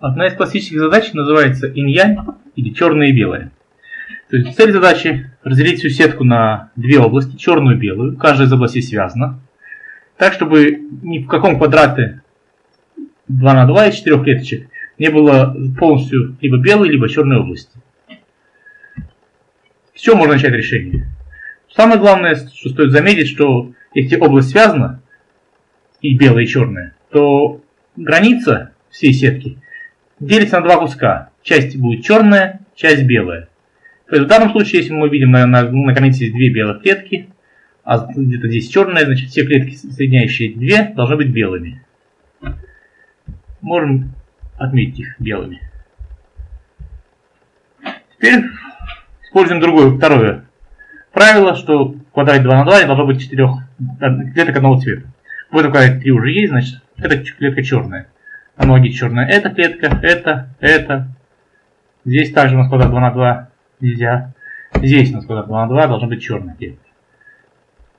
Одна из классических задач называется инь-янь или черное и белое. То есть цель задачи разделить всю сетку на две области, черную и белую. Каждая из областей связана. Так, чтобы ни в каком квадрате 2 на 2 из 4 клеточек не было полностью либо белой, либо черной области. Чего можно начать решение? Самое главное, что стоит заметить, что если область связана, и белая, и черная, то граница всей сетки делится на два куска. Часть будет черная, часть белая. То есть в данном случае, если мы видим на, на, на границе две белых клетки, а где-то здесь черная, значит все клетки, соединяющие две, должны быть белыми. Можем отметить их белыми. Теперь используем другое, второе правило, что в квадрате 2 на 2 должно быть 4 клеток одного цвета. В этом квадрате 3 уже есть, значит, это клетка черная. Аналогично черная эта клетка, это, это. Здесь также у нас квадрат 2 на 2 нельзя. Здесь у нас квадрат 2 на 2 должна быть черная клетка.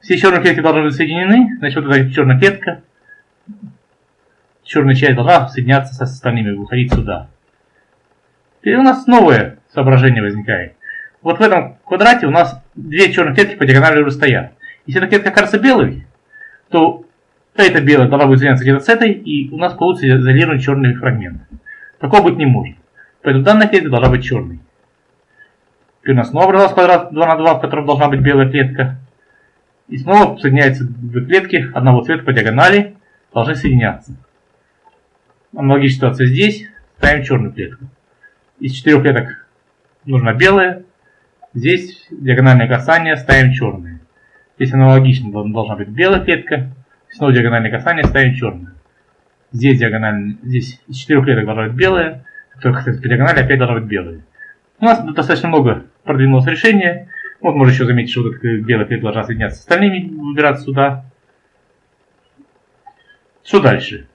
Все черные клетки должны быть соединены, значит, вот эта черная клетка, черная часть должна соединяться с остальными, выходить сюда. Теперь у нас новое соображение возникает. Вот в этом квадрате у нас две черные клетки по диагонали уже стоят. Если эта клетка кажется белой, то эта белая должна будет соединяться где-то с этой, и у нас получится изолированный черный фрагмент. Такого быть не может. Поэтому данная клетка должна быть черной. Теперь у нас снова образовался квадрат 2 на 2, в котором должна быть белая клетка. И снова соединяются две клетки одного цвета по диагонали, должны соединяться. Аналогичная ситуация здесь. Ставим черную клетку. Из четырех клеток нужна белая, Здесь диагональное касание ставим черное. Здесь аналогично должна быть белая клетка. Снова диагональное касание ставим черное. Здесь диагональное, здесь из четырех клеток должна быть. Только кстати, по диагонали опять должна быть белая. У нас достаточно много продвинулось решение. Вот можно еще заметить, что вот эта белая клетка должна соединяться с остальными, выбираться сюда. Что дальше?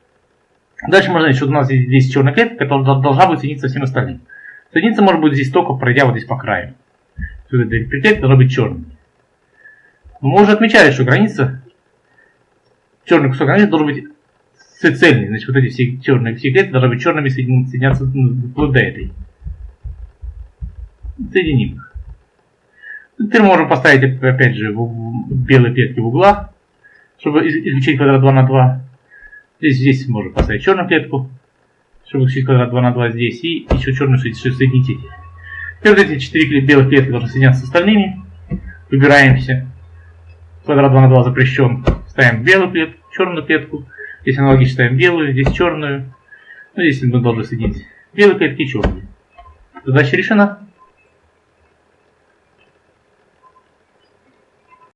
Дальше можно еще у нас здесь черная клетка, которая должна быть соединиться со всем остальным. Соединиться может быть здесь только пройдя вот здесь по краю что эта петля должна быть черной. Мы уже отмечали, что граница, черный кусок границы должен быть цельный. Значит, вот эти все черные клетки должны быть черными соединяться вплоть до этой. Соединим их. Теперь можем поставить, опять же, белые клетки в углах, чтобы исключить квадрат 2 на 2. Здесь, здесь можем поставить черную клетку, чтобы исключить квадрат 2 на 2 здесь, и еще черную соединить. И вот эти четыре белых клетки должны соединяться с остальными. Выбираемся. Квадрат 2 на 2 запрещен. Ставим белую клетку, черную клетку. Здесь аналогично ставим белую, здесь черную. Ну, здесь мы должны соединить белые клетки и черные. Задача решена.